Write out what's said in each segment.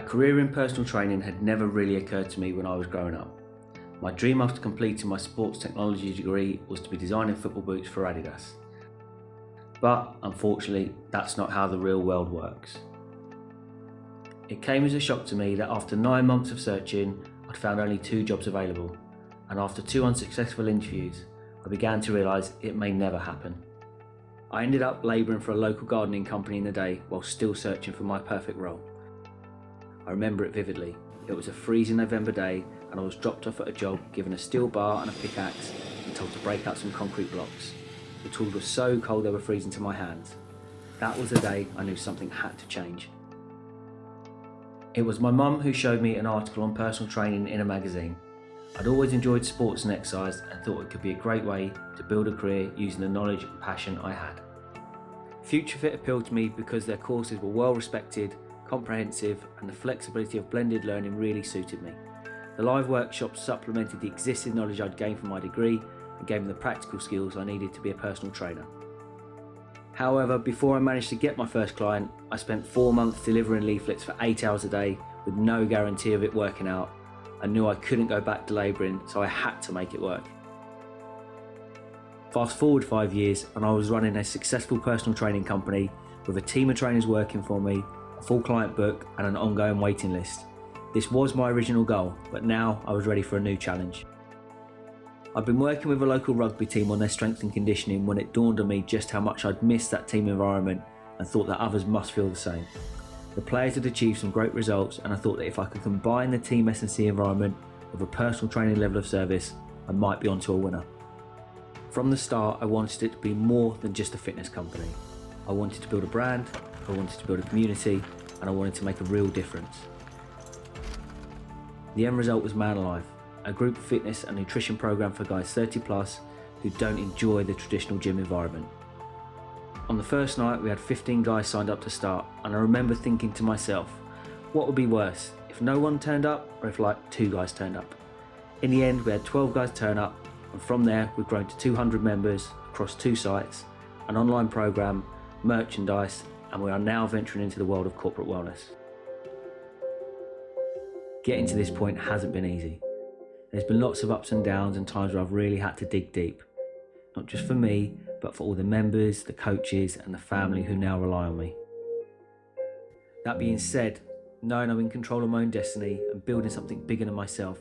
A career in personal training had never really occurred to me when I was growing up. My dream after completing my sports technology degree was to be designing football boots for Adidas. But unfortunately, that's not how the real world works. It came as a shock to me that after nine months of searching, I'd found only two jobs available, and after two unsuccessful interviews, I began to realise it may never happen. I ended up labouring for a local gardening company in the day while still searching for my perfect role. I remember it vividly. It was a freezing November day and I was dropped off at a job given a steel bar and a pickaxe and told to break out some concrete blocks. The tools were so cold they were freezing to my hands. That was the day I knew something had to change. It was my mum who showed me an article on personal training in a magazine. I'd always enjoyed sports and exercise and thought it could be a great way to build a career using the knowledge and passion I had. Future Fit appealed to me because their courses were well respected, comprehensive and the flexibility of blended learning really suited me. The live workshops supplemented the existing knowledge I'd gained from my degree and gave me the practical skills I needed to be a personal trainer. However, before I managed to get my first client, I spent four months delivering leaflets for eight hours a day with no guarantee of it working out. I knew I couldn't go back to labouring, so I had to make it work. Fast forward five years and I was running a successful personal training company with a team of trainers working for me, full client book and an ongoing waiting list. This was my original goal, but now I was ready for a new challenge. I'd been working with a local rugby team on their strength and conditioning when it dawned on me just how much I'd missed that team environment and thought that others must feel the same. The players had achieved some great results and I thought that if I could combine the team S&C environment with a personal training level of service, I might be onto a winner. From the start, I wanted it to be more than just a fitness company. I wanted to build a brand, I wanted to build a community, and I wanted to make a real difference. The end result was Man Alive, a group fitness and nutrition program for guys 30 plus who don't enjoy the traditional gym environment. On the first night, we had 15 guys signed up to start, and I remember thinking to myself, what would be worse, if no one turned up or if like two guys turned up? In the end, we had 12 guys turn up, and from there, we've grown to 200 members across two sites, an online program, merchandise, and we are now venturing into the world of corporate wellness. Getting to this point hasn't been easy. There's been lots of ups and downs and times where I've really had to dig deep. Not just for me, but for all the members, the coaches and the family who now rely on me. That being said, knowing I'm in control of my own destiny and building something bigger than myself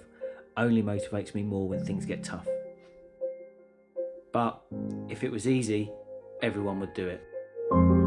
only motivates me more when things get tough. But if it was easy, everyone would do it.